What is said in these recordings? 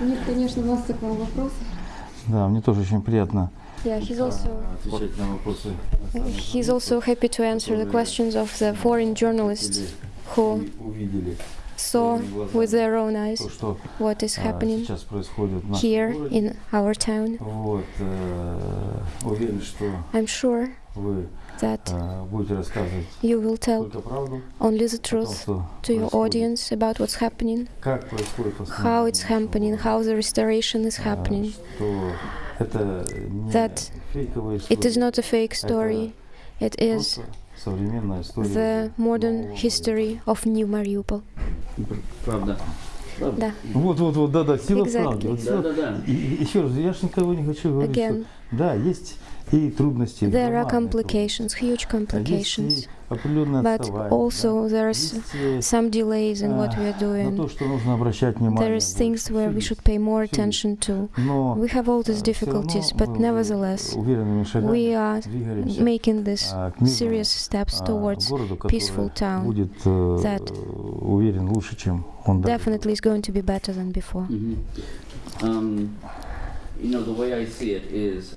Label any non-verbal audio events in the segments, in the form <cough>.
Нет, конечно, масса к вам вопросов. Да, мне тоже очень приятно Yeah, he's also отвечать на вопросы. he's also happy to answer the questions of the foreign journalists who saw with their own eyes what is happening here in our town. I'm sure that you will tell only the truth to your audience about what's happening, how it's happening, how the restoration is happening, that it is not a fake story, it is the modern нового history of New Mariupol. Правда. Правда. Да, Вот, вот, вот, да, да, сила Exactly. правды. Вот сила- Да, да, да. И, и еще раз, я же никого не хочу говорить, again, что да, есть и трудности, there are громадные complications, huge трудности, а complications, есть и определенное but also there's some delays in what we are doing. There is things where we should pay more attention to. We have all these difficulties, but nevertheless, we are making these serious steps towards peaceful town that definitely is going to be better than before. Mm -hmm. um, you know, the way I see it is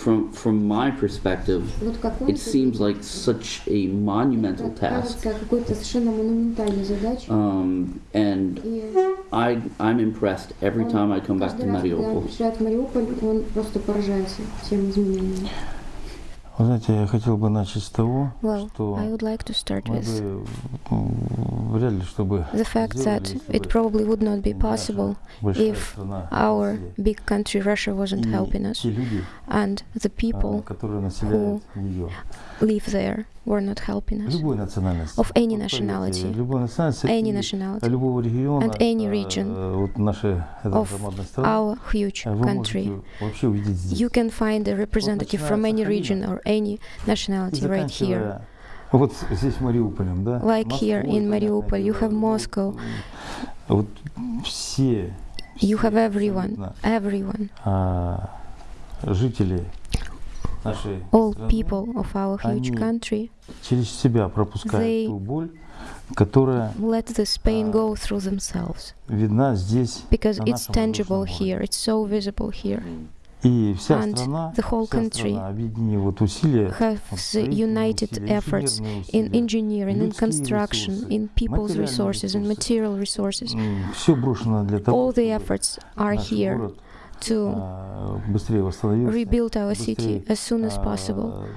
from from my perspective, it seems like such a monumental task. Um, and I I'm impressed every time I come back to Mariupol. Вы знаете, я хотел бы начать с того, Well, что I would like to start мы with бы м, вряд ли, чтобы the fact сделали, that если it бы probably would not be наша possible большая if страна our Россия big country Russia wasn't и helping us те люди, and the а, people которые населяют ее, live there were not helping us. любой национальности, Of any Вот поверьте, nationality. любой национальности Any и nationality. любого региона, and any а, region вот нашей этой of громадной страны, Our huge а вы country. можете вообще увидеть здесь. You can find a representative from any region or any И nationality right here. заканчивая вот здесь Мариуполем, да? Like here Москвой, in понятное Mariupol, you дело, have ну, Moscow. Вот все, You все have everyone, абсолютно, everyone, а, жители нашей all страны people of our huge Они country через себя пропускают they ту боль, которая let this pain go through themselves видна здесь, because на it's нашем tangible воздушном here, it's so visible here. and the whole country have united efforts in engineering, in construction, in people's resources, in material resources. All the efforts are here to rebuild our city as soon as possible,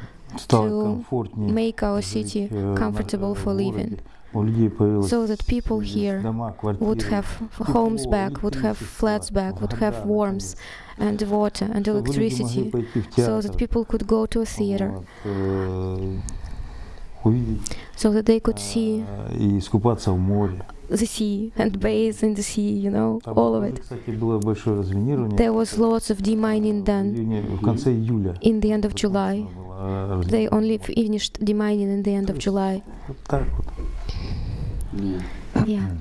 to make our city comfortable for living, so that people here would have homes back, would have flats back, would have warmth and water and electricity, so that people could go to a theater, so that they could see the sea and bathe in the sea, you know, all of it. There was lots of demining done in the end of July. They only finished demining in the end of July. Вот так вот. Yeah. Yeah.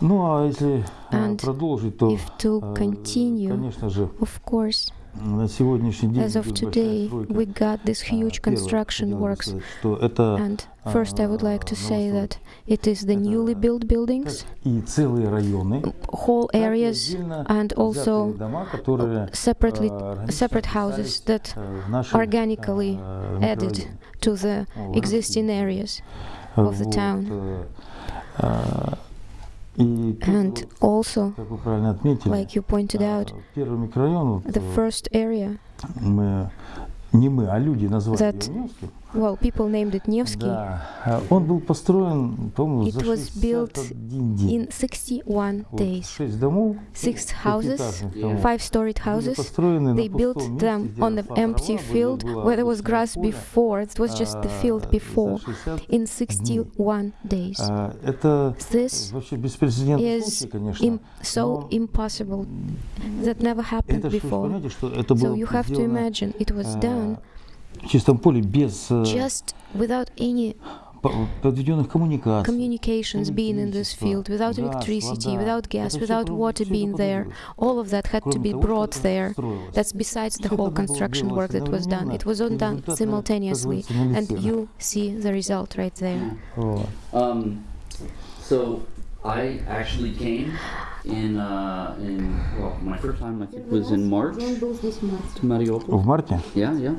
Ну, а если а, And продолжить, то, If to э, continue, конечно же, of course, на сегодняшний день as of идет большая today, стройка. we got these А, huge первое, construction хотел бы works. сказать, что это And first, I would like to say новостройки. that it is the Это newly built как buildings, и целые районы, whole так и areas, отдельно and взятые also дома, которые separately э, органично separate houses вписались, that э, в наши, organically э, added микрорайоны. to the Вот. existing areas. of the Вот, town. And also, like you pointed out, the first area that well, people named it Nevsky Да. А Он был построен, по-моему, It за was built 61 день. in 61 Вот days. Шесть домов, Six houses, пятиэтажных Yeah. домов, five-storied были houses. построены на They built пустом месте, them где on an росла empty трава, где field было where there was обычное grass поле. before. It was just the field А, before. за 60 In 61 days. А, Это This вообще беспрецедентный is случай, конечно. im- so но impossible that never happened это же вы before. понимаете, что это So было you have to сделано imagine it was а, done в чистом поле без э, just without any по- подведенных коммуникаций. communications being in this электричества, field, without газ, electricity, вода. without gas, Это всё without про- water всё это being there. проводилось. All of that had to Кроме be того, что brought это there. строилось. That's besides the Всё whole это было construction делалось work that was done. одновременно, It was all и done результат, simultaneously, оказывается, на and лице. you see the result right there. Вот. Um, so I actually came in uh, in well, my first time I think was in March to Mariupol. В марте Yeah, yeah,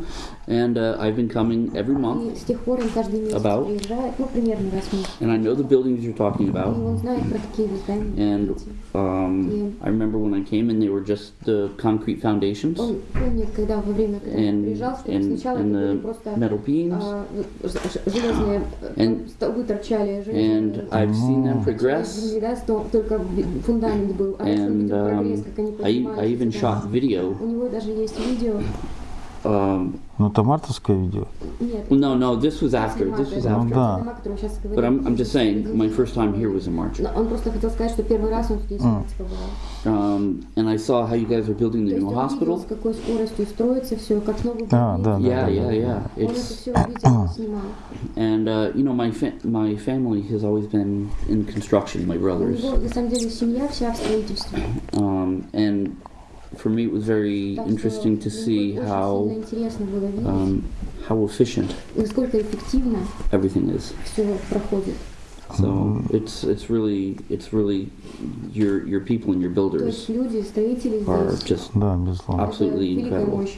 and uh, I've been coming every month, И с тех пор он каждый месяц About? приезжает, ну, примерно раз в месяц. and I know the buildings you're talking И about. он знает про такие вот здания. And эти. um, I remember when I came in, they were just the concrete foundations Он помнит, когда во время, когда он and приезжал, что and, сначала and это были the просто metal beams, а, ж- ж- железные э, And- столбы торчали, and железные I've seen them Mm. progress. земли, да, сто- только би- фундамент был. А я And um, I, I even shot video. Um, Ну, это мартовское видео. Нет, well, no, no, this was after. This was это Ну after. да. дома, о котором сейчас But говорим. I'm, I'm just saying, my first time here was in March. Но Он просто хотел сказать, что первый раз он здесь Mm. побывал. Um, and I saw how you guys are building То the есть new он видел, hospital. с какой скоростью строится все, как новый А, да, да, Yeah, да, yeah, да, yeah. да. Он это It's все <coughs> видел, снимал. and uh, you know my fa- my family has always been in construction. My У brothers, него, на самом деле, семья вся в строительстве. um, and for me it was very Так interesting to что see мне очень how сильно интересно было видеть, um, how efficient насколько эффективно everything is. все проходит. So it's it's really it's really your your people and your То builders есть люди, строители are здесь, just Да, безусловно. Ab- это absolutely великая incredible. мощь.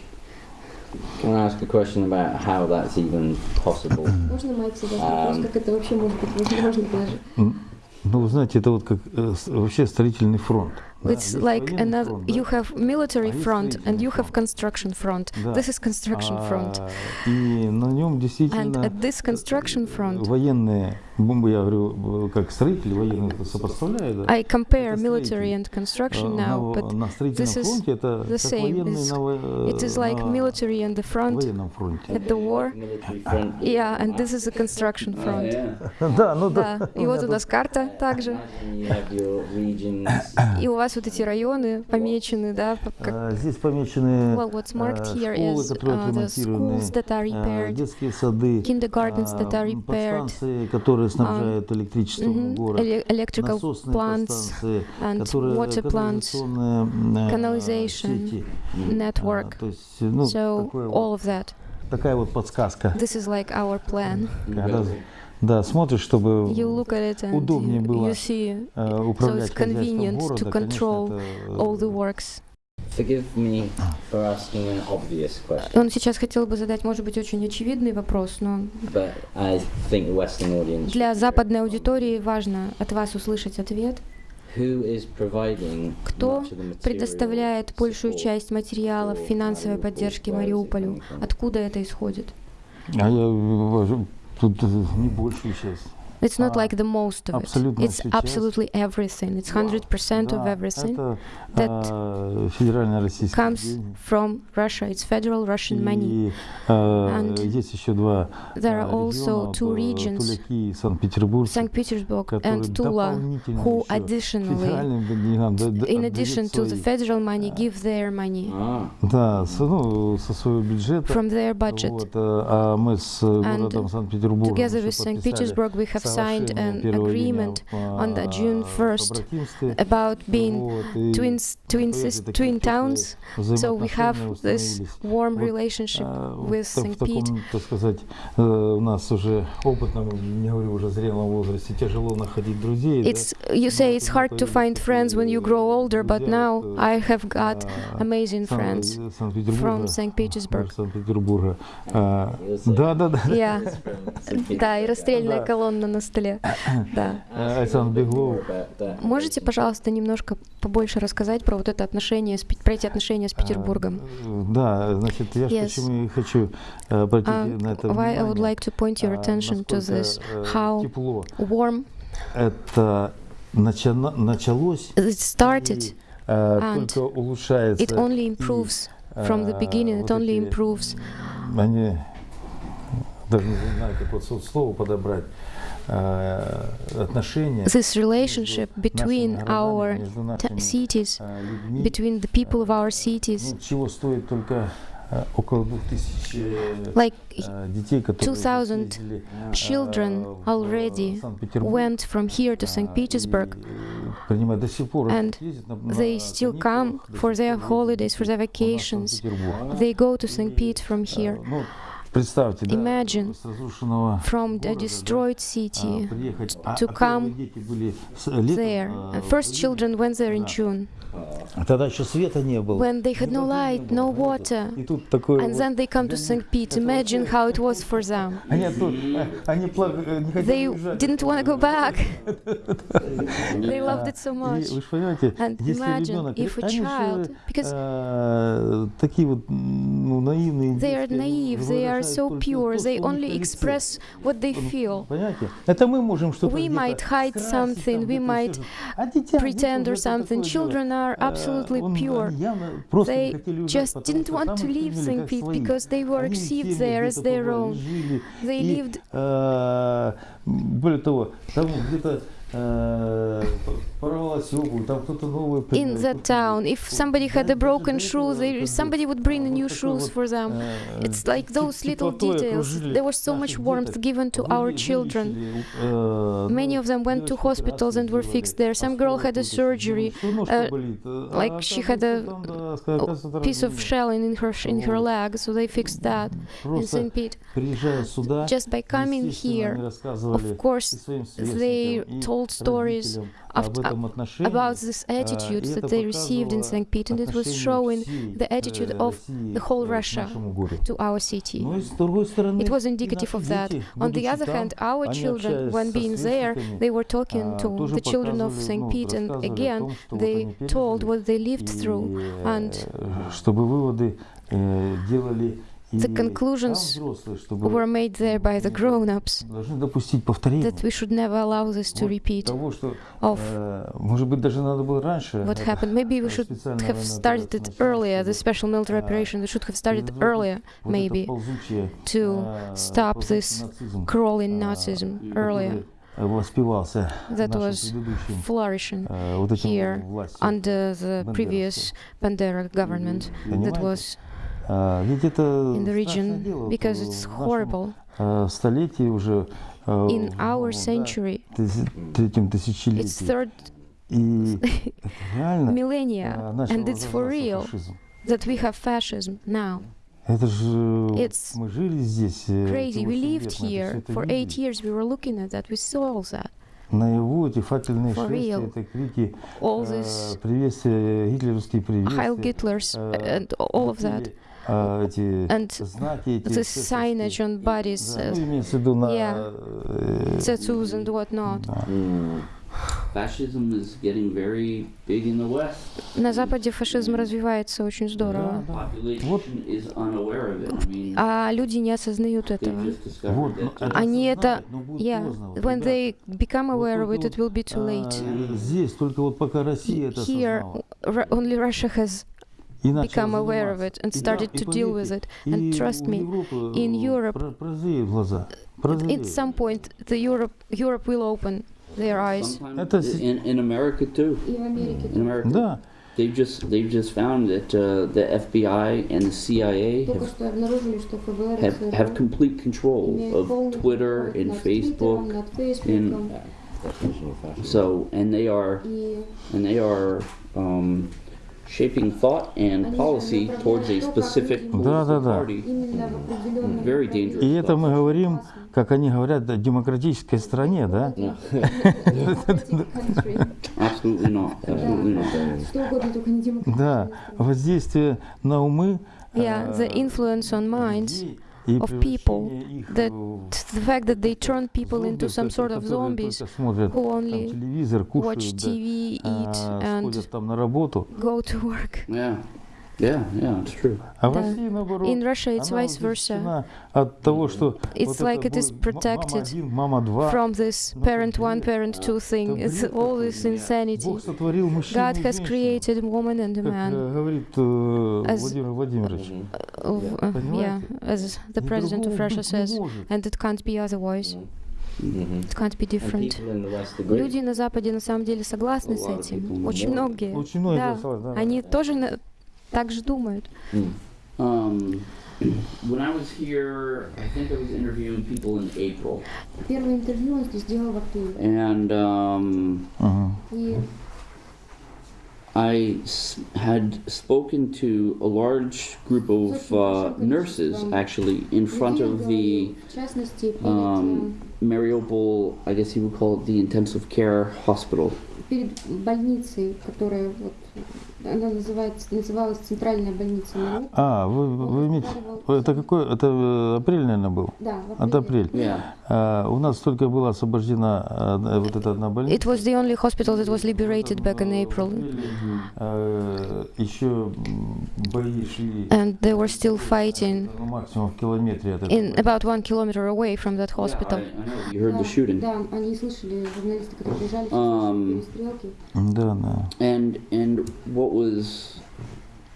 Can I ask a question about how that's even possible? Можно, Майк, задать А, вопрос, как это вообще может быть возможно даже? Ну, вы знаете, это вот как э, с- вообще строительный фронт. да. It's Есть like военный another. фронт, да. You have military А есть front and you строительный have construction front. Да. This is construction front. А, И на нем And действительно at this construction front, военные, бомбы, я говорю, э, как строители военные это сопоставляют, да. I compare Это military строитель. and construction А, now, на, but на строительном this is фронте это the как same. военные It's- на, во- it is like на military on the front военном фронте. at the war. Military front. Yeah, and this is a construction Oh, front. yeah. <laughs> Да, ну да. Да, и вот у нас карта также. Imagine you have your regions. И у вас вот эти районы помечены, да, по- как А, Здесь помечены Well, what's marked э, here школы, is которые uh, the отремонтированы, schools that are э, repaired, детские сады, kindergartens that are а, repaired, подстанции, которые снабжают электричеством mhm, город, ele- electrical насосные plants, подстанции, and которые water plants, канализационные, э, canalization, сети. network. А, то есть, ну, So такое вот- all of that. такая вот подсказка. This is like our plan. Когда, Да, смотришь, чтобы удобнее было э, управлять so хозяйством города, конечно, э, all. А. Он сейчас хотел бы задать, может быть, очень очевидный вопрос, но для западной аудитории важно от вас услышать ответ. Кто предоставляет большую часть материалов финансовой поддержки Мариуполю? Откуда это исходит? А э, Тут э, не больше сейчас. It's not like the most of it. It's absolutely everything. It's 100% of everything that comes from Russia. It's federal Russian money. And there are also two regions, St. Petersburg and Tula, who additionally, in addition to the federal money, give their money from their budget. And together with St. Petersburg, we have signed соглашение an первого agreement июня, on the а, June в 1st побратимстве. about being Вот, и twins, twin, поэтому sis- такие twin теплые towns. So we have взаимоотношения this установились. warm Вот, relationship А, в with та- в St. Pete. таком, так сказать, э, у нас уже опытном, не говорю уже зрелом возрасте, тяжело находить друзей. да. It's you say it's hard to find friends when you grow older, but now I have got А, amazing Сан- friends э, Санкт-Петербурга, from St. Petersburg. мэр Санкт-Петербурга. А, You'll say Да, да, да. Yeah, it's from St. да, и Petersburg. расстрельная Да. колонна Так на столе. <coughs> Да. Александр Беглов. Можете, пожалуйста, немножко побольше рассказать про вот это отношение, про эти отношения с Петербургом? Э, Да, значит, я Yes. почему и хочу э, обратить Uh, на это why I would внимание, like to point your а, attention to this, э, how тепло. warm Это началось, it started. э, and только улучшается. It only improves from the beginning. It only improves. Они даже не знаю, как вот со- слово подобрать. this relationship between our cities, between the people of our cities, like 2,000 children already went from here to St. Petersburg, and they still come for their holidays, for their vacations. They go to St. Pete from here. Imagine from the destroyed city to come there. First children went there in June. When they had no light, no water, and then they come to St. Pete. Imagine how it was for them. <laughs> They didn't want to go back. <laughs> they loved it so much. And imagine if a child, because they are naive, they are are so pure, they only express what they feel. We might hide something, we might pretend or something. Children are absolutely pure. They just didn't want to leave St. Pete because they were received there as their own. They lived in that town. If somebody had a broken shoe, they, somebody would bring new shoes for them. It's like those little details. There was so much warmth given to our children. Many of them went to hospitals and were fixed there. Some girl had a surgery, uh, like she had a, a piece of shell in, in her in her leg, so they fixed that in St. Pete. Just by coming here, of course, they told old stories about this attitude that they received in St. Pete, and it was showing the attitude of the whole Russia to our city. It was indicative of that. On the other hand, our children, when being there, they were talking to the children of St. Pete, and again, they told what they lived through. And the conclusions were made there by the grown-ups that we should never allow this to repeat of what happened. Maybe we should have started it earlier, the special military operation, we should have started earlier, maybe, to stop this crawling Nazism earlier. that was flourishing here under the previous Bandera government that was in the страшное region дело, because в it's нашем, horrible. э, столетии уже э, In в our новом, да, century, тыси- третьем it's тысячелетии. third И <laughs> это реально millennia, э, начал and it's for возрождаться real фашизм. that we have fascism now. Это же It's мы жили здесь. э, Crazy. эти We 8 lived лет, мы это всё here это for видели. eight years. We were looking at that. We saw all that. Наяву эти факельные For шествия, real. это крики, All э, this приветствия, гитлеровские Heil приветствия. Hitlers э, and all of that. Э, эти And знаки, эти the signage on bodies, Да, uh, ну, имеется в виду на yeah. э, tattoos and whatnot. да. Mm. Fascism is getting very big in the West. На Западе фашизм развивается очень здорово. Population Вот. is unaware of it. I mean, А люди не осознают they этого. just discovered Вот, ну, Они это, yeah, when they become aware of it, it will be too late. А, здесь только вот пока Россия это Here, осознала. Ru- only Russia has become aware of it and started to deal with it. And trust me, in Europe, at some point, the Europe, Europe will open their eyes. In, in, America too. In America. In America. They've just they've just found that uh, the FBI and the CIA have, have, have complete control of Twitter and Facebook and so and they are and they are um, shaping thought and policy towards a specific Да, да, political да. Very dangerous. и это мы говорим, как они говорят, о демократической стране, да? <laughs> Да, воздействие на умы. Yeah, the э, influence on minds of people, that the fact that they turn people into some sort of zombies who only watch TV, eat, and go to work. Yeah. Yeah, yeah, it's true. А в Да. России наоборот. In Russia, it's она vice versa. защищена от того, что It's вот like это it is будет м- мама protected один, мама два. From this Ну, это parent one, бред. parent two thing, Это it's бред all какой-то. this insanity. Бог сотворил мужчину God и has женщину, created woman and a как man. э, говорит э, As- Владимир Владимирович. Mhm. Uh, uh, yeah, Понимаете? as the president of По-другому Russia быть не says, может. and it can't be otherwise. Mhm. It can't be And different. people in the West agree. Люди на Западе на самом деле согласны с A lot of этим. people Очень more. многие. Очень многие Да, голосовали, да. Они тоже на- так же думают. Mm. Um, when I was here, I think I was interviewing people in April, Первое интервью он сделал в апреле. and um, Мгм. И I s- had spoken to a large group of uh, nurses actually in front людей of the говорил, в частности, перед, um, Mariupol, I guess you would call it the intensive care hospital. э, перед больницей, которая вот, она называется, называлась центральная больница. А, вы, вы имеете... Это какой? Это э, апрель, наверное, был? Да, в Это апреле. апрель. Yeah. А, у нас только была освобождена одна- вот эта одна больница. It was the only hospital that was liberated back in April. А, еще бои шли And they were still fighting ну, максимум в километре от in about one kilometer away from that hospital. Yeah, I, I know. You heard Да, the shooting. Да, они слышали, журналисты, которые приезжали, Um, перестрелки. Да, да. And and what was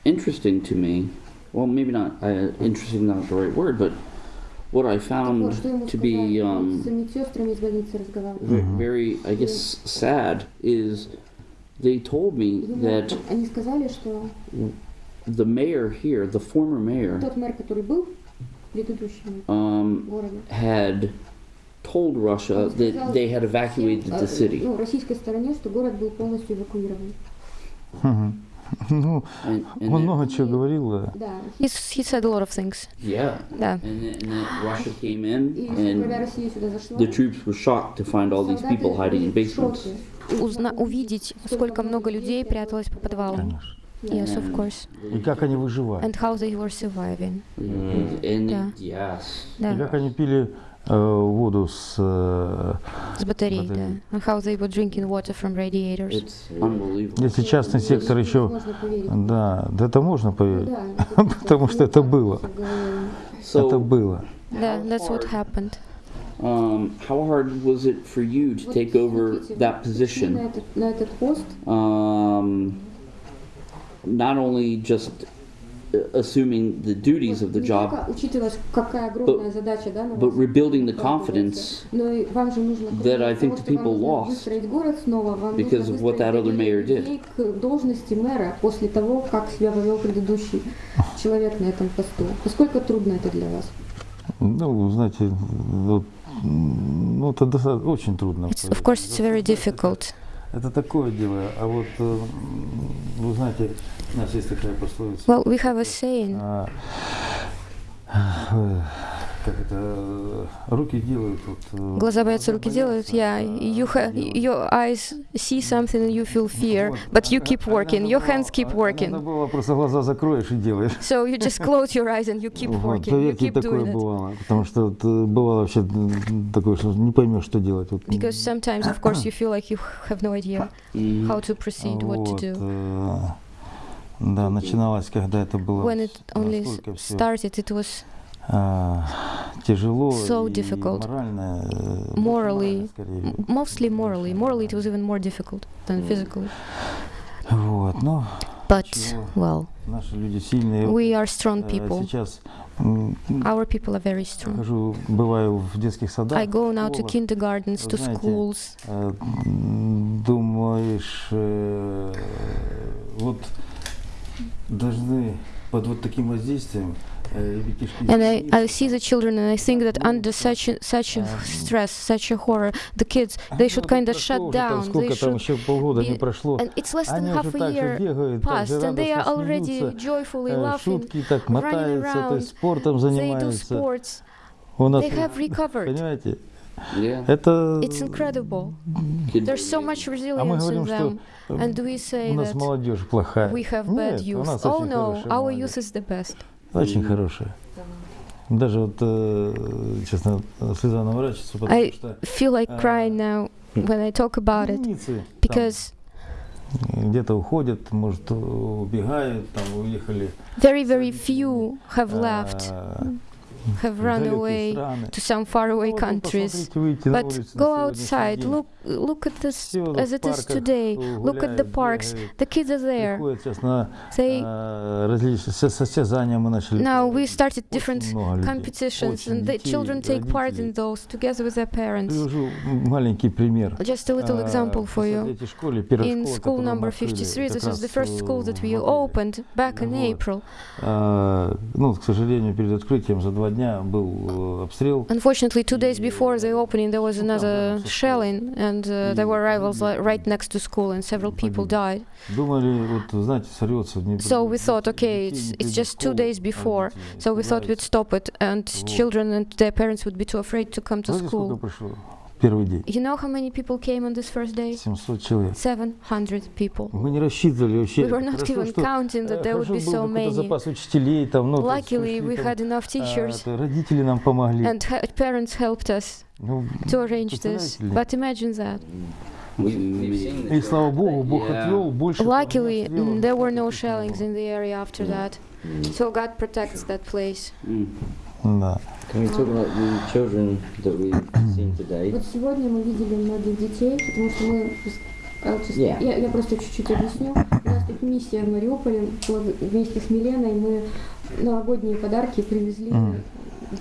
interesting to me, well, maybe not uh, interesting, not the right word, but what I found to be um, very, I guess, sad is they told me that the mayor here, the former mayor, um, had told Russia that they had evacuated the city. Мгм. Ну, And, and он много чего говорил. да. Да. He, he said a lot of things. yeah. Да. And then, and then Russia came in, И and the troops were shocked to find all these people hiding in basements. Узна- увидеть, сколько много людей пряталось по подвалам. Конечно. Yes, of And- course. И как они выживали. And how they were surviving. And, and Yeah. yes, И Да, как они пили воду с... э, с батарей, да. батарей. And how they were drinking water from radiators. it's unbelievable. если частный сектор еще... Да, да это можно Ну поверить. да, <laughs> Потому что это было. голове. Это So, было. Да, that's what happened. um, how hard was it for you to take over that position? этот, на этот пост, Um, not only just assuming the duties of the job, but, but rebuilding the confidence that I think the people lost because of what that other mayor did. после того, как себя повел предыдущий человек на этом посту. Насколько трудно это для вас? Ну, знаете, ну, это очень трудно. Of course, it's very difficult. Это такое дело. А вот, э, вы знаете, у нас есть такая пословица. Well, we have a saying. э, как это, э, руки делают. Вот, э, Глаза боятся, руки делают. Yeah, you ha- your eyes see something and you feel fear, but you keep working. Your hands keep Надо working. было просто глаза закроешь и делаешь. So you just close your eyes and you keep Вот, working. You поверьте, keep такое doing бывало. Потому что вот, э, бывало вообще такое, что не поймешь, что делать. Вот, Because sometimes, of course, you feel like you have no idea Mhm. how to proceed, what to вот, do. э, Да, начиналось, когда это было When it only started, it was а, тяжело so difficult. морально, э, Morally. mostly morally. Morally, it was even more difficult than physically. Вот, но But, well, наши люди сильные. we are strong Э, people. Сейчас Our people are very strong. хожу, бываю в детских садах. I go now to kindergartens, to schools. э, думаешь, э, вот должны под вот таким воздействием э, And I, I измениться. see the children and I think that under such a, such a stress, such a horror, the kids, they should Ну, kind of прошло shut уже там down. They Сколько там should, еще полгода не be- прошло. and it's less than Они half уже a так же year бегают, так же passed, and they are радостно already смеются, joyfully э, laughing. шутки так мотаются, то around, есть спортом They do занимаются. sports. У нас, They have recovered. понимаете, Yeah. это... It's incredible. Kid- There's so much А мы resilience in говорим, что them. э, And we у say нас that молодежь плохая. we have Нет, bad у youth. нас Oh очень no, хорошая our молодежь. youth is the best. Очень хорошая. Даже вот, э, честно, слеза наворачивается, потому I что feel like crying now when I talk about it единицы там because где-то уходят, может, убегают, там уехали very, very few have left, э, have в run далекие away страны. to some faraway Ну, вот вы countries. посмотрите, выйти на But улицу на go сегодняшний outside, день. look look at this Все в as it is парках today. Look at the гуляют, parks. бегают, The kids are there. приходят сейчас на They э, различные со- состязания мы начали. now we проводить. started Очень different много людей, competitions, очень and the детей, children take part in родителей. those together with their parents. Привожу маленький пример. Just a little А, example for в you. третьей школе, первая In школа, school которую мы number открыли 53, как this is the раз, first э, school that в we апреле. opened back in Вот. April. А, ну, к сожалению, перед открытием за два Unfortunately, two days before the opening, there was another shelling, and uh, there were rivals right next to school, and several people died. So we thought, okay, it's, it's just two days before, so we thought we'd stop it, and children and their parents would be too afraid to come to school пришло? Первый день. You know how many people came on this first day? 700 человек. 700 people. Мы не рассчитывали вообще. We were not Хорошо, even что, counting that э, there would хорошо be был so какой-то many. запас учителей, там, ну, то есть Luckily, пришли we там, had enough а, teachers, это родители нам помогли. and ha- parents helped us Ну, to arrange this. представляете ли? But imagine that. We, we've seen the И слава children Богу, that- Бог yeah. отвел больше. Luckily, там обстрелов, mm, there were no таких не shellings было. in the area after that. Mm. So God protects that place. Mm. Да. Can we talk about the children that we've seen today? Вот сегодня мы видели многих детей, потому что мы... а, Yeah. я, я просто чуть-чуть объясню. У нас тут миссия в Мариуполе. Вместе с Миленой мы новогодние подарки привезли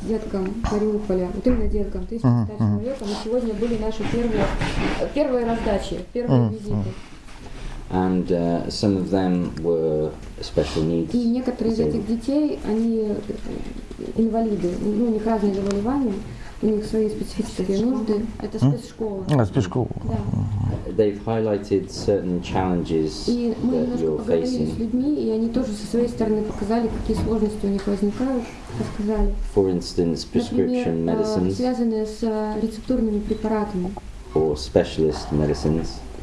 деткам Мариуполя. Вот именно деткам, 1100 Мгм, мгм. человекам. И сегодня были наши первые, первые раздачи, первые визиты. And uh, some of them were special needs. И некоторые из этих детей, они э, инвалиды. Ну, у них разные заболевания, у них свои специфические нужды. Это спецшкола. А, спешку. Да. They've highlighted certain challenges И мы that you're поговорили с facing. людьми, и они тоже со своей стороны показали, какие сложности у них возникают, рассказали. For instance, prescription Например, э, medicines связанные с э, рецептурными препаратами. or specialist medicines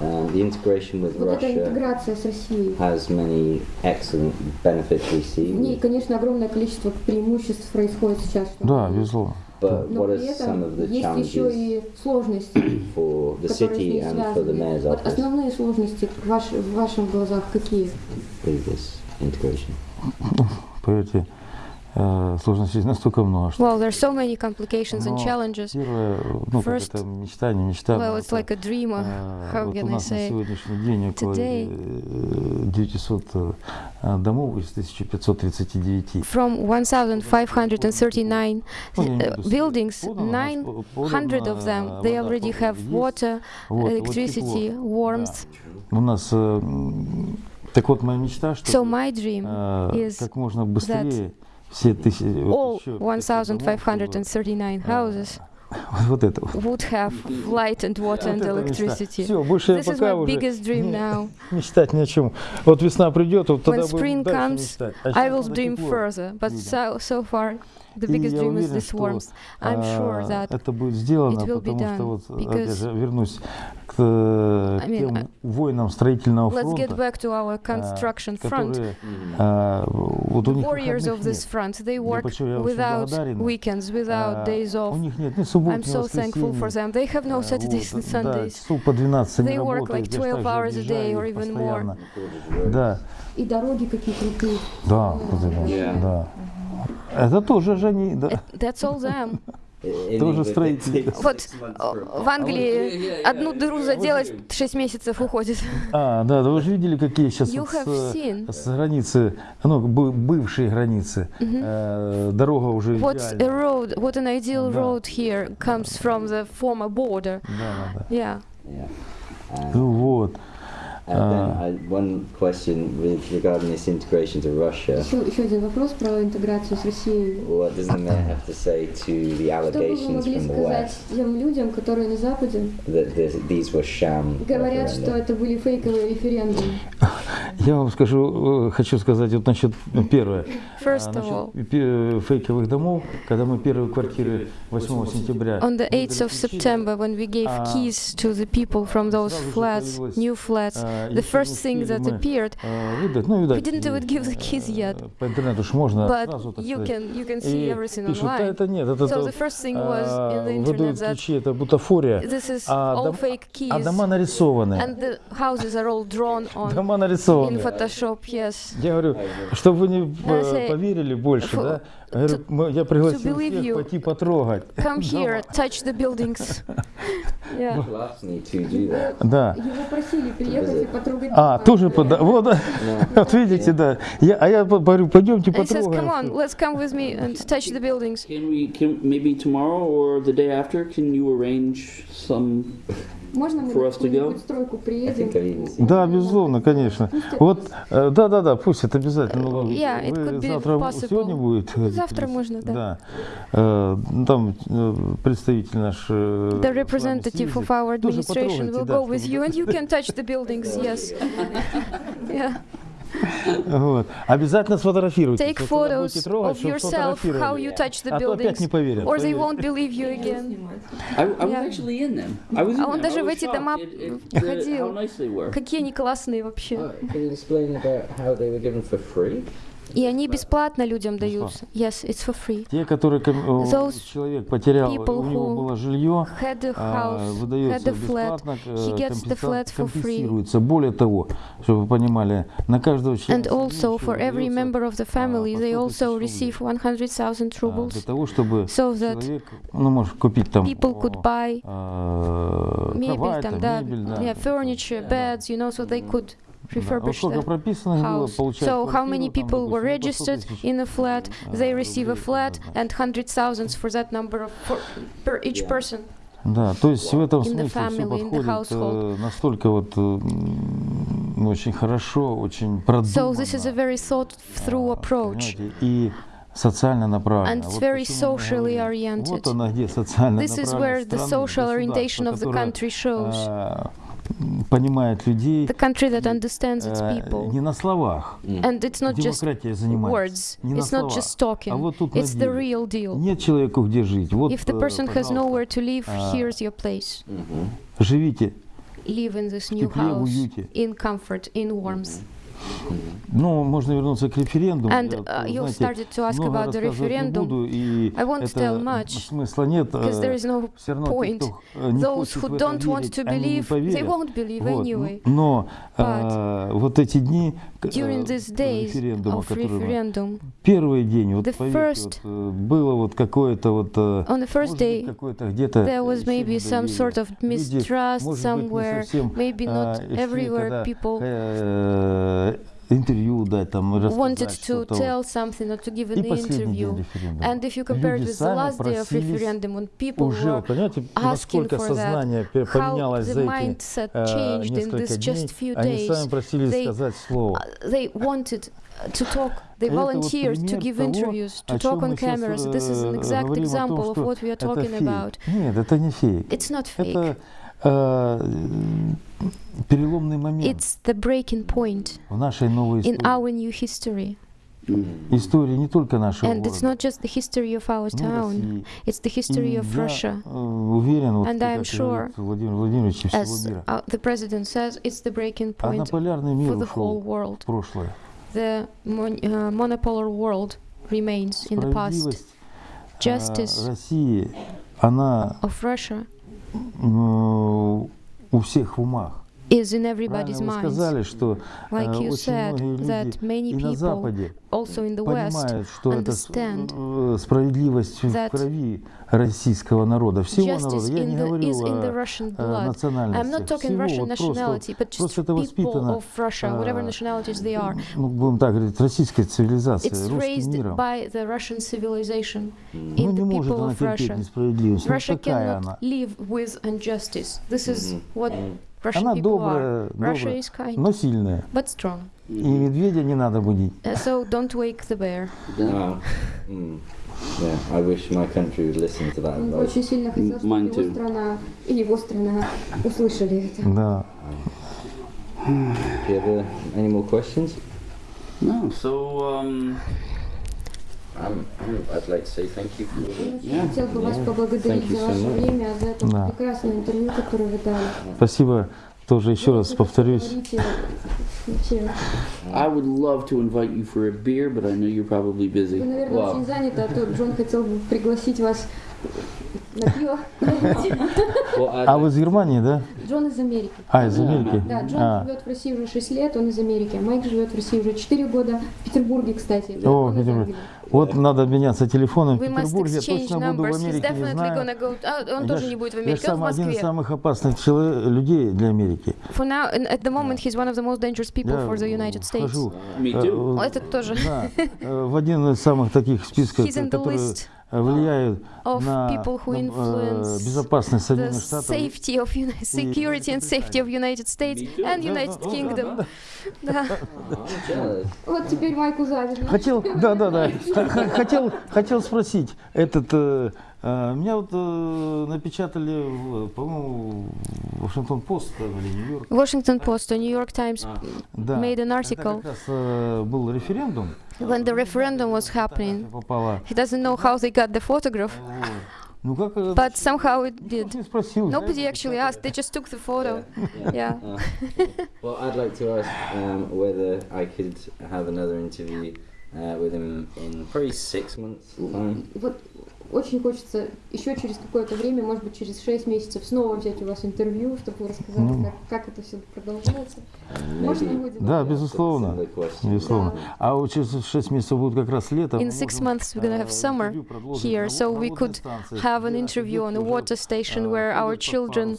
um, the integration with Вот эта Russia интеграция с Россией. has many excellent benefits we В ней, see, конечно, огромное количество преимуществ происходит сейчас. Да, безусловно. but Но what при are some of этом the есть еще challenges и сложности, <coughs> for the которые с city ней and for the связаны. mayor's Вот основные сложности в, ваш- в ваших глазах какие? with this integration? Поверьте, сложностей настолько много, что Well, there's so many complications and challenges. первое, ну, First- это мечта, не мечта. Well, it's like a dream. э, How вот у can I нас на say? сегодняшний день около Today- э, 900 э, домов из 1539. From 1,539 Ну, buildings, подано, 900 of them, they already have water, electricity, warmth. У нас, э, так вот, моя мечта, что So my dream is как можно быстрее все тысячи, all вот еще 500 домов, 1,539 houses чтобы, вот это вот. would have light and water and electricity. Все, больше я This is пока my уже biggest dream now. <laughs> мечтать ни о чем. Вот весна придет, вот тогда When spring comes. А I сейчас will dream further, but so, so far the biggest я dream is this warmth. I'm sure а, that это будет сделано, потому что вот опять же вернусь к, э, I mean, тем I- воинам строительного let's get фронта, back to our construction front. которые а, вот у них warriors выходных of this нет. front, they work почему я without благодарен. weekends, without days У off. них нет ни суббот, I'm ни so thankful for воскресенья. them. They have no Saturdays вот, and Да, Sundays. часов по 12 они They work работают, like я ж 12 также hours a day объезжаю or их even more. постоянно. Да, И дороги какие крутые. да, да. Это тоже же они, да. That's all them. <laughs> In Тоже takes Вот for- в Англии одну дыру заделать 6 месяцев уходит. А, да, да вы же видели, какие сейчас You вот have с, seen с границы, ну, бы- бывшие границы, э, дорога уже what a road, what an ideal Да. road here comes from the former border. Да, да, да. Yeah. Yeah. Ну вот. Еще, еще один вопрос про интеграцию с Россией. What does the mayor have to say to the Что бы вы allegations могли from the сказать West тем людям, которые на Западе that this, these were sham говорят, что это были фейковые референдумы? Я вам скажу, э, хочу сказать вот насчет ну, первое. First А, of all, фейковых домов, когда мы первые квартиры 8 сентября on the 8th of September, when we gave А, keys to the people from those flats, new flats, а, the first thing that appeared, э, ну, we didn't even give the э, keys yet, По интернету ж можно but сразу, так you can you can see everything online. это нет, это So the first thing was in the а, internet that ключи, это бутафория, this is а, all дом- fake а keys, дома нарисованы. and the houses are all drawn on Дома in нарисованы. Photoshop. Yes. Я говорю, чтобы вы не э, поверили больше, да? Я, говорю, я пригласил believe всех you. пойти потрогать. Come here, touch the buildings. Yeah. Да. Его просили приехать и потрогать А, тоже пода... Вот, вот видите, да. Я, а я говорю, пойдемте And he says. "Come on, let's come with me and touch the buildings." Can we, can, maybe tomorrow or the day after, can you arrange some можно мы на какую-нибудь стройку приедем? Да, безусловно, конечно. Вот, да-да-да, э, пусть это обязательно. Ну, yeah, Вы завтра, сегодня будет? Ну, завтра можно, да. да. Э, там э, представитель наш... The representative of our administration will go with you, and you can touch the buildings, yes. <laughs> Yeah. Вот. Обязательно сфотографируйте. Take photos of yourself, how you touch the А buildings, не поверят. or they won't believe you again. I, I was actually in them. I was in А он даже в эти дома ходил. Какие они классные вообще. Oh, can you explain about how they were given for free? И они бесплатно людям даются. Yes, it's for free. Те, которые э, Those человек потерял, у него было жилье, Had a а, house, had выдается a flat. бесплатно, э, He gets the flat for free. Более того, чтобы вы понимали, на каждого члена And also for every member of the family, по they 100 also receive 100,000 а, для rubles того, чтобы so that человек, ну, может купить там people could buy а, мебель, там, да. yeah, furniture, beds, you know, so they could Да. Вот refurbish сколько the прописано было, house. получают So how квартиру, many там, people were допустим, по 100 registered тысяч. in a flat? а, They receive a рублей, flat да, да. and hundred thousands for that number of for, per each Yeah. person. Да, то есть в этом In the смысле все family, in the подходит household. э, настолько вот э, м, очень хорошо, очень продуманно. So this is a very thought through а, approach. понимаете, И социально направлено. And it's Вот very почему мы socially говорим, oriented. Вот она где социально This is where the social orientation of the country shows. а, понимает людей The country that understands its э, people. не на словах. And it's not just Демократия занимается. words, Не на it's not словах, just talking, а вот тут на it's the деле. real deal. Нет человеку где жить. Вот, If the э, person has пожалуйста, nowhere to live, А, here's your place. живите. Live in this new тепле, в house, уюте. in comfort, in warmth. Ну, можно вернуться к референдуму. And uh, you знаете, started to ask about the referendum. буду, и I won't tell much, смысла нет. Because there is no равно point. э, Those who don't want to believe, they won't believe anyway. Но а, вот эти дни During э, these days референдума, of referendum, первый день, вот the поверьте, first- вот, э, было вот какое-то вот э, on the first day, где-то there was maybe some sort of mistrust somewhere, maybe not everywhere people э, интервью дать, там, wanted рассказать to что-то. tell something or to give И an последний день interview. референдума. And if you compare it Люди with the сами last day of просились referendum, when people Уже, were вот понимаете, asking насколько for that, сознание пе- how поменялось the за эти mindset э, changed in несколько this дней, just few они days. сами просили They- сказать слово. Uh, they wanted to talk, they Это вот volunteered to пример give того, interviews, to о talk чем on мы сейчас, cameras. This is an э, exact говорим о том, example of что what we are это talking фейк. about. Нет, это не фейк. It's not fake. Это э, переломный момент It's the breaking point в нашей новой in истории. our new history. Истории не только нашего And it's города, not just the history of our но и town, России. it's the history И of я Russia. э, уверен, вот And как I'm и sure, говорит Владимир Владимирович и всего As мира, uh, the president says, it's the breaking point однополярный мир for the whole ушел world. в прошлое. The mon- uh, monopolar world remains in the past. Справедливость э, Justice России, она of Russia м, у всех в умах. is in everybody's Правильно вы minds. сказали, что э, Like you очень said, многие that люди many и на people, Западе also in the West, понимают, что это с- understand э, справедливость в that крови российского народа, всего justice народа. Я in не the, говорю is in the о Russian э, blood. национальностях. I'm not talking Всего Russian вот просто, nationality, but just просто это people воспитано, of Russia, whatever а, nationalities they are. ну, будем так говорить, российской цивилизацией, It's русским raised миром. by the Russian civilization Ну, in не the может people она of терпеть Russia. несправедливость. Ну, Russia такая cannot она. live with injustice. This is what Russian Она добрая, добрая, но сильная. but strong. И медведя не надо будить. Uh, so don't wake the bear. Oh. Mm. Yeah, I wish my country would listen to that очень сильно хотел, чтобы его too. страна и его страна услышали это. Да. Do you have uh, any more questions? No, so um, I'd like to say thank you for Я хотел бы вас поблагодарить Thank you за ваше время, за это Да. прекрасное интервью, которое вы дали. Спасибо. Тоже еще раз повторюсь. I would love to invite you for a beer, but I know you're probably Вы, busy. наверное, Wow. очень заняты, а то Джон хотел бы пригласить вас на пиво. <laughs> А вы из Германии, да? Джон из Америки. А, из Америки? Да, Джон А, живет в России уже 6 лет, он из Америки. а Майк живет в России уже 4 года. В Петербурге, кстати. О, Он из Петербург. Вот надо обменяться телефоном в Петербурге. Я точно буду в Америке, не знаю. go. А, он Я тоже ж- не будет в я Америке, он в сам один из самых опасных людей для Америки. For now, at the moment, he's one of the most dangerous people Я for the United States. вхожу Me э, too. э, Этот тоже. да, э, в один из самых таких списков, He's in the которые list э, влияют of на people who э, influence безопасность the Соединенных Штатов. safety of security and safety of United States and United Kingdom. да. Вот теперь Майку завидно. Хотел, да, да, да. Хотел, хотел спросить. Этот, э, э, меня вот э, напечатали, в, по-моему, Вашингтон Пост или Нью-Йорк. Washington Post or New York Times Да. made an Это article как раз э, был референдум. when the referendum was happening. Попала. He doesn't know how they got the photograph, Вот. Ну как? э, but somehow it did. не спросил. Nobody actually asked, they just took the photo. Yeah. Uh, <laughs> well, I'd like to ask um, whether I could have another interview uh, with him in probably six months' time. Вот Очень хочется еще через какое-то время, может быть, через 6 месяцев снова взять у вас интервью, чтобы вы рассказали, Ну. как, как это все продолжается. Можно будет? Да, безусловно. Безусловно. А вот через 6 месяцев будет как раз лето. In six months we're gonna have э, summer here, so we could have an interview on a water station э, where our children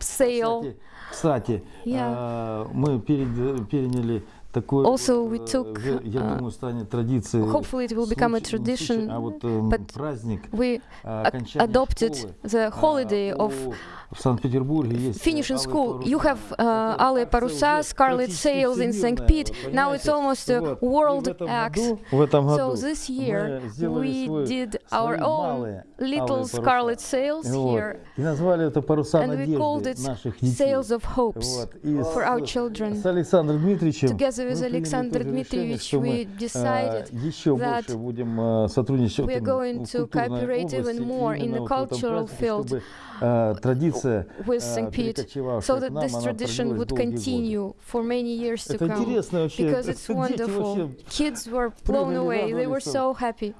sail. Кстати, кстати, Yeah. э, мы перед- переняли Also, we took, uh, hopefully it will become a tradition, but we adopted the holiday of в Санкт-Петербурге есть... Finishing school, you have uh, алые паруса, Scarlet Sails in St. Pete, now it's almost a world act. В этом году so this year we did our own little Scarlet Sails here, и назвали это паруса and we called it Sails of Hopes for our children. С Александром Дмитриевичем Together with Alexander Dmitrievich, we decided that we are going to cooperate even more in the cultural field. with St. Pete, so that this tradition would continue for many years to come, because it's wonderful. Kids were <laughs> blown away, they were so happy.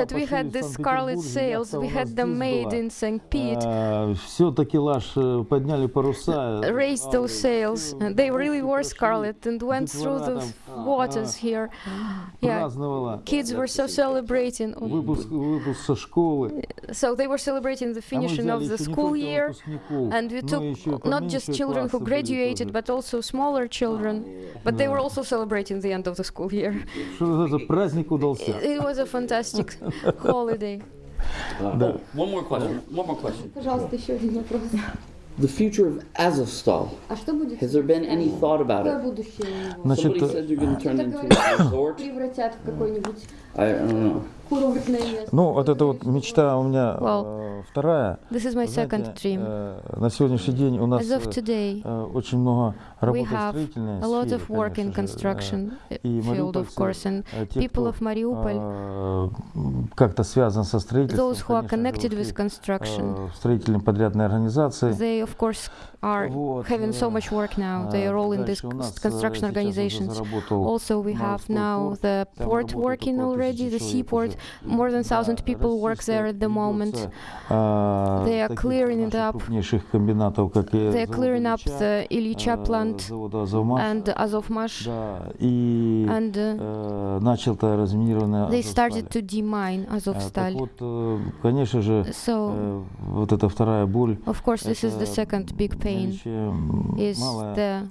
that we had these scarlet sails, we had them made in St. Pete, raised those sails, they really were scarlet and went through the waters here. Yeah, kids were so celebrating. So they were celebrating the finishing of of the еще не school только year. выпускников, And we но took еще и not just поменьше children who классы были graduated, тоже. but also smaller children. But they were also celebrating the end of the school year. Что это праздник удался. It was a fantastic holiday. <laughs> Oh, one more question. One more question. Пожалуйста, еще один вопрос. The future of Azovstal. А что будет? Has there been any thought about Какое it? будущее у него? Значит, Somebody э, said you're going to turn Это into говорят, a resort. превратят в какой-нибудь I, I don't know. Курортное место. ну, вот это вот мечта у меня Well, э, вторая. This is my Знаете, second dream. э, на сегодняшний день у нас As of э, today, э, очень много работы в строительной a lot сфере, of work in construction и field, of course, and people of Mariupol, э, как-то связан со строительством, those who are connected with construction, э, в строительные подрядные организации. they of course are Вот, having so much work now. They are all in these construction organizations. Also, we have now the port working already, the seaport. More than 1,000 people work there at the moment. They are clearing it up. They are clearing up the Ilycha plant and Azovmash. And uh, they started to demine Azovstal. So, of course, this is the second big pain, is the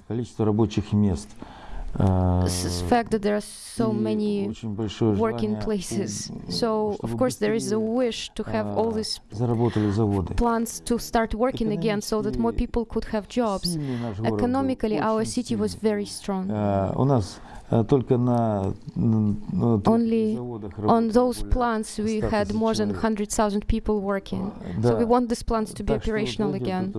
fact that there are so many working places. So, of course, there is a wish to have all these plants to start working again so that more people could have jobs. Economically, our city was very strong. Only on those plants we had more than 100,000 people working. So we want these plants to be operational again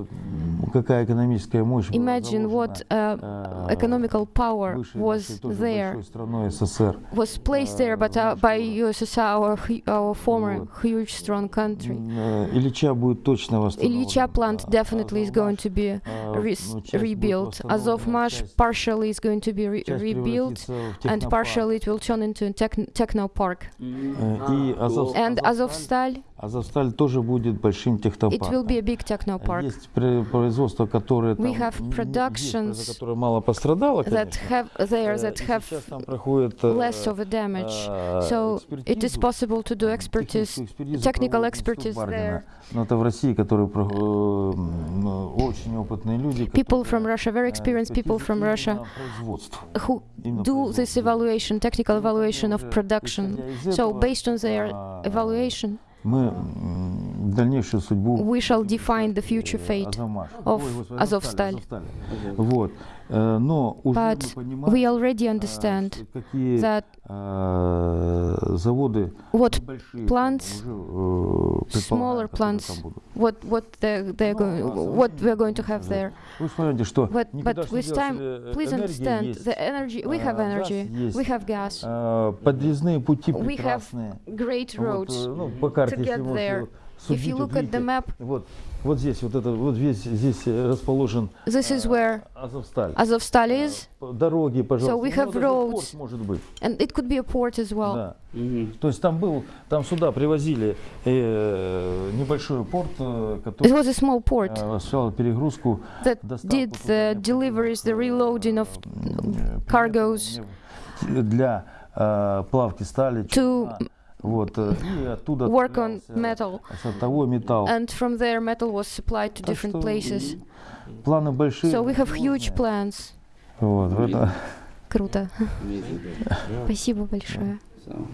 вот это, какая экономическая мощь была Imagine what заложена, uh, э, economical power бывшей was нашей тоже there, большой страной СССР. was placed there, but uh, by USSR, our, hu- our former Вот. huge, strong country. М, э, Ильича будет точно восстановлен. Ильича plant А- definitely is going to be а, re- ну, часть будет rebuilt. восстановлена, Azovmash часть- partially is going to be re- часть rebuilt, превратится в and технопарк. partially it will turn into a techn- techno park. Э, И Азов- And Азовсталь, Azovstal, Азовсталь тоже будет большим it will технопарком. be a big techno park Есть пре- Производство, которое там есть, которое мало пострадало, конечно. have there Э, that и have сейчас там проходит less of a damage. So it is экспертизу, possible to do м, expertise, техническую экспертизу technical expertise there. Но это в России, которые э, очень опытные люди. People from Russia, very э, experienced people from Russia who do this evaluation, technical evaluation of production. So based on their а, evaluation, мы м, дальнейшую судьбу we shall define the future э, fate. Азовмаш. of Ой, господи, Azovstal. Азовсталь. Вот. Э, Но уже But мы понимаем, We already э, understand что какие that э, заводы what большие plants, там уже, э, предполагаем, smaller которые plants, там будут. what what they're, they're Ну, going а what современные we're going to have уже. there. Вы же понимаете, что But никуда but ж не with делась, time, э, please энергия understand есть, the energy. We have а, газ energy. есть, We have gas. э, подъездные пути We have прекрасные. Great Вот, roads. э, ну, по карте, to если get можете there. вот If судить, you вот look at the видите, map, вот, вот здесь, вот это, вот здесь, здесь э, расположен this is э, where Азовсталь. Azovstal is, Э, Дороги, пожалуйста. we Ну, have это же roads. порт может быть. and it could be a port as well. Да. Mm-hmm. То есть там был, там сюда привозили э, небольшой порт, э, It который was a small port э, осуществлял перегрузку, that доставку did туда the необходимых, deliveries, the reloading of э, cargoes предметов для э, плавки стали, to чугуна. вот, э, и оттуда work on отправлялся metal. сортовой металл. And from there, metal was supplied to Так different что places. Планы большие. So we have huge грандиозные. plans. Вот, в это- Круто. Amazing. Спасибо большое. So